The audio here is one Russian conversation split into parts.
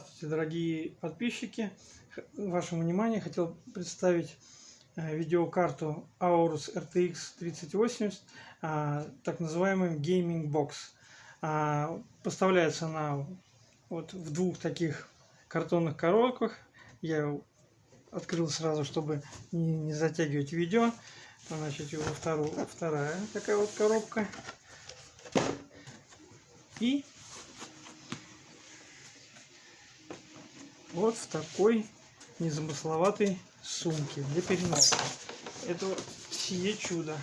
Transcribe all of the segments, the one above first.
Здравствуйте, дорогие подписчики! Вашему вниманию хотел представить э, видеокарту Aorus RTX 3080, а, так называемый Gaming Box. А, поставляется она вот в двух таких картонных коробках. Я открыл сразу, чтобы не, затягивать видео. Значит, его вторую, вторая такая вот коробка. И вот в такой незамысловатой сумке для переноса. Это сие чудо.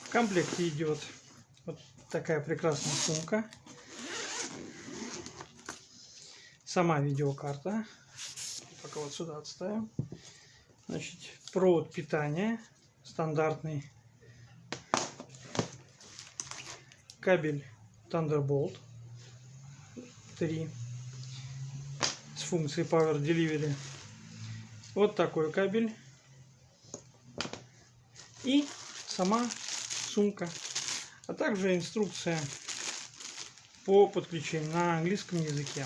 В комплекте идет вот такая прекрасная сумка. Сама видеокарта. Пока вот сюда отставим. Значит, провод питания стандартный. Кабель Thunderbolt 3 с функцией Power Delivery. Вот такой кабель. И сама сумка. А также инструкция по подключению на английском языке.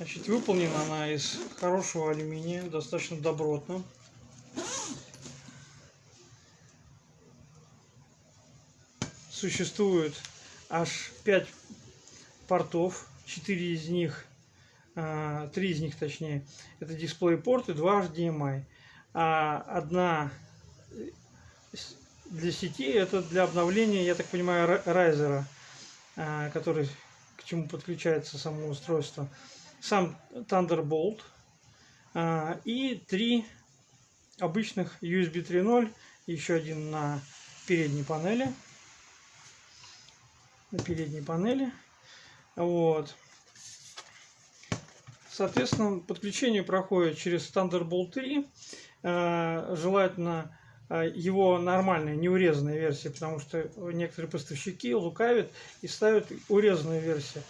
Значит, выполнена она из хорошего алюминия, достаточно добротно. Существует аж 5 портов, 4 из них, 3 а, из них точнее, это дисплей порты, 2 HDMI. А одна для сети это для обновления, я так понимаю, райзера, а, который к чему подключается само устройство сам Thunderbolt а, и три обычных USB 3.0, еще один на передней панели. На передней панели. Вот. Соответственно, подключение проходит через Thunderbolt 3. А, желательно а, его нормальная, неурезанная версия, потому что некоторые поставщики лукавят и ставят урезанную версию.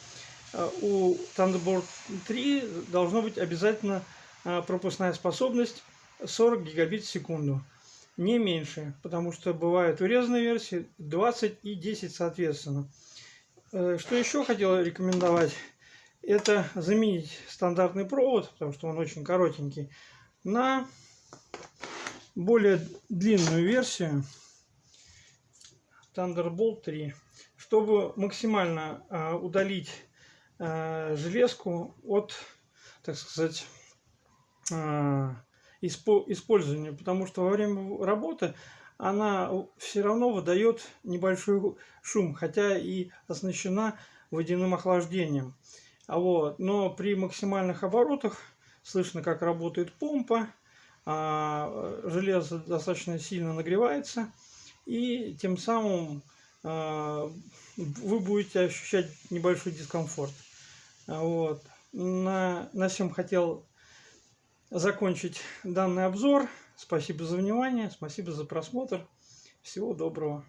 Э, у Thunderbolt 3 должно быть обязательно э, пропускная способность 40 гигабит в секунду. Не меньше, потому что бывают урезанные версии 20 и 10 соответственно. Э, что еще хотел рекомендовать, это заменить стандартный провод, потому что он очень коротенький, на более длинную версию Thunderbolt 3, чтобы максимально удалить железку от, так сказать, э, использования, потому что во время работы она все равно выдает небольшой шум, хотя и оснащена водяным охлаждением. А вот, но при максимальных оборотах слышно, как работает помпа, а железо достаточно сильно нагревается, и тем самым э, вы будете ощущать небольшой дискомфорт. Вот. На, на всем хотел закончить данный обзор. Спасибо за внимание, спасибо за просмотр. Всего доброго.